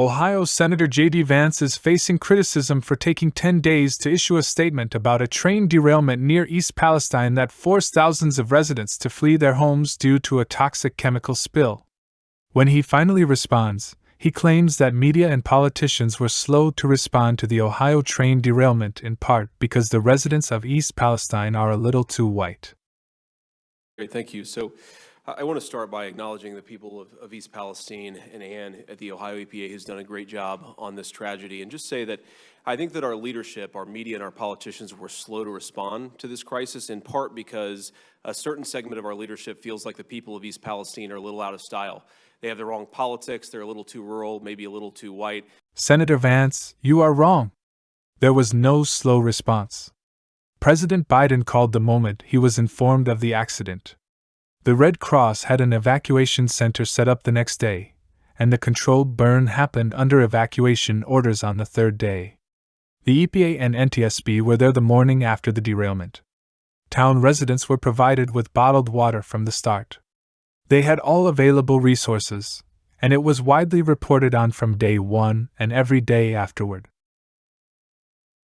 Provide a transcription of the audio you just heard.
Ohio Senator J.D. Vance is facing criticism for taking 10 days to issue a statement about a train derailment near East Palestine that forced thousands of residents to flee their homes due to a toxic chemical spill. When he finally responds, he claims that media and politicians were slow to respond to the Ohio train derailment in part because the residents of East Palestine are a little too white. Great, thank you. So I want to start by acknowledging the people of, of, East Palestine and Ann at the Ohio EPA who's done a great job on this tragedy and just say that I think that our leadership, our media and our politicians were slow to respond to this crisis in part because a certain segment of our leadership feels like the people of East Palestine are a little out of style. They have the wrong politics, they're a little too rural, maybe a little too white. Senator Vance, you are wrong. There was no slow response. President Biden called the moment he was informed of the accident the Red Cross had an evacuation center set up the next day, and the controlled burn happened under evacuation orders on the third day. The EPA and NTSB were there the morning after the derailment. Town residents were provided with bottled water from the start. They had all available resources, and it was widely reported on from day one and every day afterward.